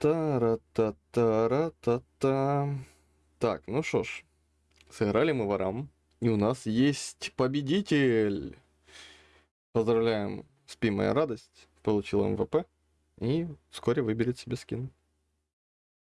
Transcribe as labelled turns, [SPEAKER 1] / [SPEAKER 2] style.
[SPEAKER 1] Та-ра-та-та-ра-та-та. Так, ну что ж. Сыграли мы ворам. И у нас есть победитель. Поздравляем, спи моя радость. Получил МВП. И вскоре выберет себе скин.